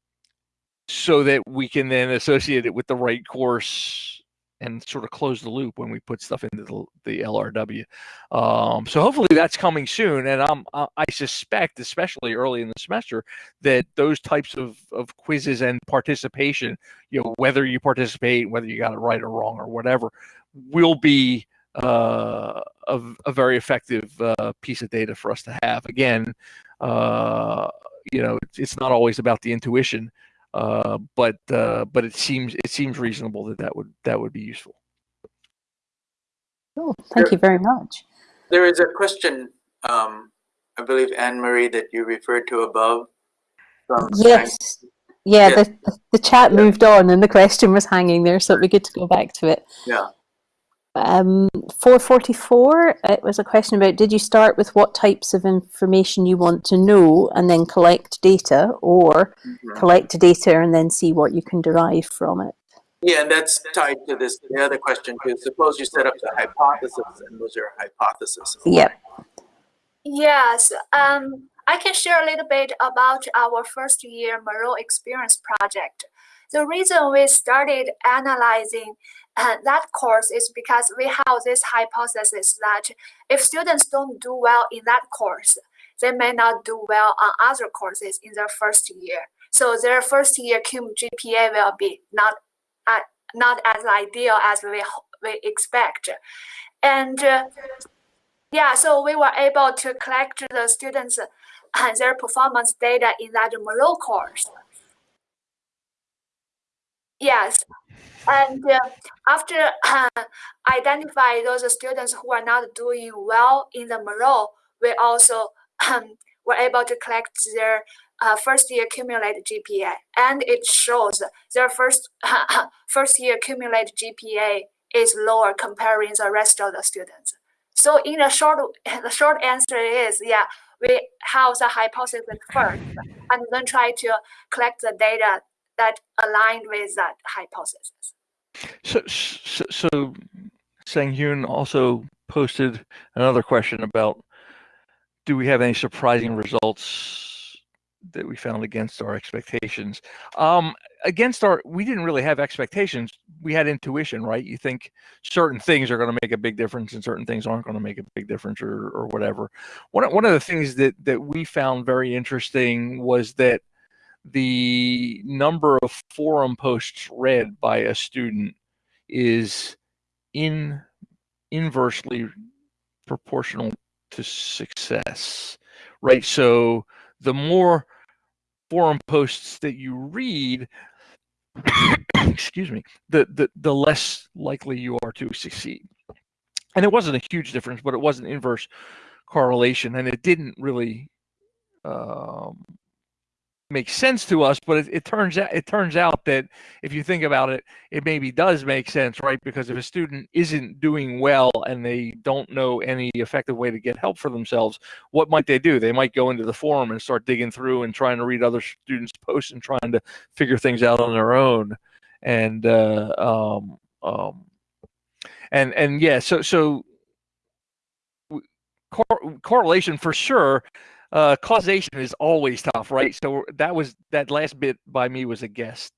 so that we can then associate it with the right course and sort of close the loop when we put stuff into the, the LRW. Um, so hopefully that's coming soon. And I'm, I suspect, especially early in the semester, that those types of, of quizzes and participation, you know, whether you participate, whether you got it right or wrong or whatever, will be uh, a, a, very effective uh, piece of data for us to have. Again, uh, you know, it's not always about the intuition. Uh, but uh, but it seems it seems reasonable that that would that would be useful. Oh, thank there, you very much. There is a question, um, I believe, Anne Marie, that you referred to above. yes. Yeah, yes. The, the chat yeah. moved on and the question was hanging there, so it'd be good to go back to it. Yeah. Um, 444, it was a question about did you start with what types of information you want to know and then collect data or mm -hmm. collect data and then see what you can derive from it? Yeah, and that's tied to this the other question too. Suppose you set up the hypothesis and was your hypothesis? Yep. Yes. Um, I can share a little bit about our first year Moreau experience project. The reason we started analyzing and that course is because we have this hypothesis that if students don't do well in that course, they may not do well on other courses in their first year. So their first year cum GPA will be not, uh, not as ideal as we, we expect. And uh, yeah, so we were able to collect the students and their performance data in that Moreau course. Yes, and uh, after uh, identify those students who are not doing well in the Moreau, we also um, were able to collect their uh, first year cumulated GPA. And it shows their first, first year cumulated GPA is lower comparing the rest of the students. So in the short, the short answer is, yeah, we have the hypothesis first and then try to collect the data that aligned with that hypothesis. So, so, so Sang Hyun also posted another question about do we have any surprising results that we found against our expectations. Um, against our, we didn't really have expectations. We had intuition, right? You think certain things are going to make a big difference, and certain things aren't going to make a big difference, or or whatever. One one of the things that that we found very interesting was that the number of forum posts read by a student is in inversely proportional to success, right? So the more forum posts that you read, excuse me, the, the, the less likely you are to succeed. And it wasn't a huge difference, but it was an inverse correlation, and it didn't really um, makes sense to us, but it, it, turns out it turns out that if you think about it, it maybe does make sense, right? Because if a student isn't doing well and they don't know any effective way to get help for themselves, what might they do? They might go into the forum and start digging through and trying to read other students' posts and trying to figure things out on their own. And uh, um, um, and and yeah, so so cor- correlation for sure uh, causation is always tough, right? So that was that last bit by me was a guess,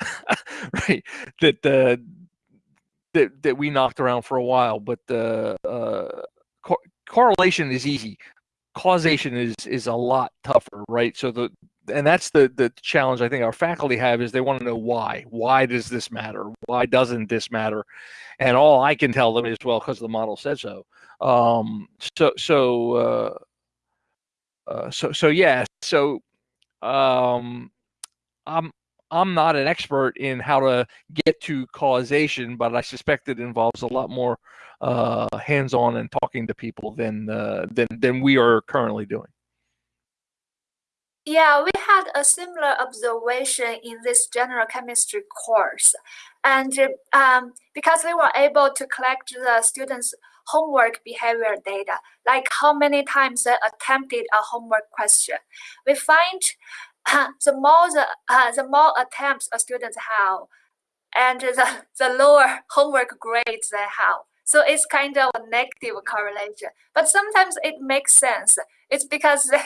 right? That uh, that that we knocked around for a while, but the uh, co- correlation is easy. Causation is is a lot tougher, right? So the and that's the the challenge I think our faculty have is they want to know why. Why does this matter? Why doesn't this matter? And all I can tell them is well because the model said so. Um, so so uh, uh, so so yeah so um i'm i'm not an expert in how to get to causation but i suspect it involves a lot more uh, hands-on and talking to people than uh, than than we are currently doing yeah, we had a similar observation in this general chemistry course. And um, because we were able to collect the students' homework behavior data, like how many times they attempted a homework question. We find uh, the more the, uh, the more attempts a student have, and the, the lower homework grades they have. So it's kind of a negative correlation. But sometimes it makes sense. It's because they,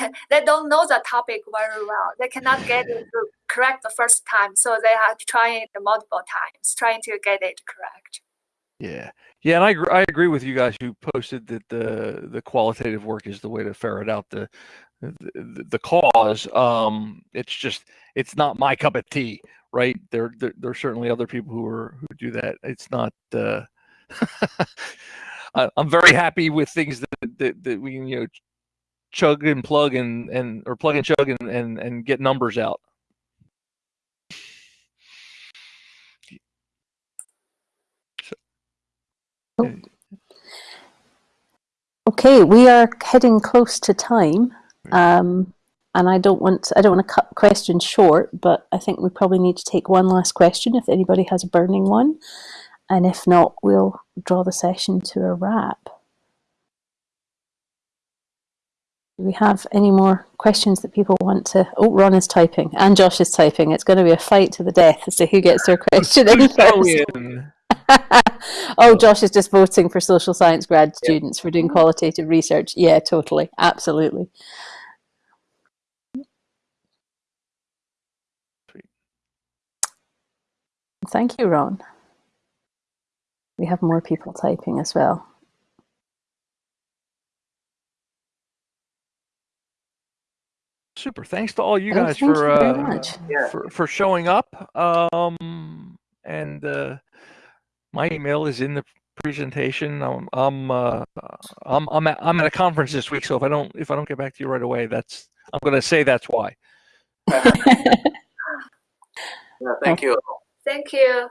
they don't know the topic very well. They cannot get it correct the first time. So they have to try it multiple times, trying to get it correct. Yeah, yeah, and I I agree with you guys who posted that the the qualitative work is the way to ferret out the the, the cause. Um, it's just it's not my cup of tea, right? There there there's certainly other people who are who do that. It's not. Uh, I'm very happy with things that, that that we you know chug and plug and and or plug and chug and and, and get numbers out. Oh. Okay, we are heading close to time, um, and I don't want I don't want to cut questions short, but I think we probably need to take one last question if anybody has a burning one, and if not, we'll draw the session to a wrap. Do we have any more questions that people want to? Oh, Ron is typing and Josh is typing. It's going to be a fight to the death as to who gets their question in. Oh, Josh is just voting for social science grad students for doing qualitative research. Yeah, totally. Absolutely. Thank you, Ron. We have more people typing as well. Super. Thanks to all you oh, guys for, you uh, for for showing up. Um, and uh, my email is in the presentation. I'm I'm uh, I'm I'm at, I'm at a conference this week, so if I don't if I don't get back to you right away, that's I'm going to say that's why. yeah, thank you. Thank you.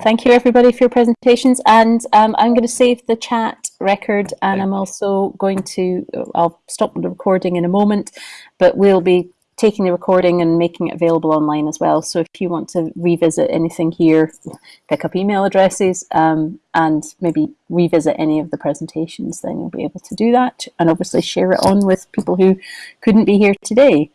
Thank you everybody for your presentations and um, I'm going to save the chat record and I'm also going to, I'll stop the recording in a moment, but we'll be taking the recording and making it available online as well. So if you want to revisit anything here, pick up email addresses um, and maybe revisit any of the presentations, then you'll be able to do that and obviously share it on with people who couldn't be here today.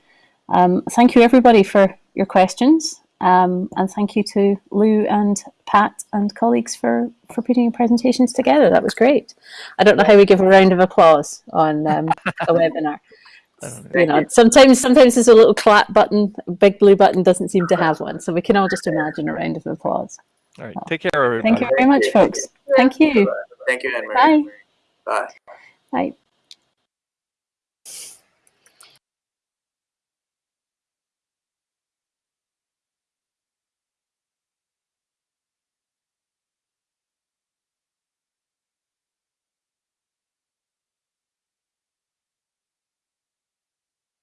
Um, thank you everybody for your questions um, and thank you to Lou and Pat and colleagues for, for putting your presentations together. That was great. I don't know how we give a round of applause on um, a webinar. I don't know. you know, sometimes sometimes there's a little clap button, a big blue button doesn't seem to have one. So we can all just imagine a round of applause. All right. Take care, everybody. Thank you very much, folks. Thank you. Thank you, Anne Marie. Bye. Bye. Bye.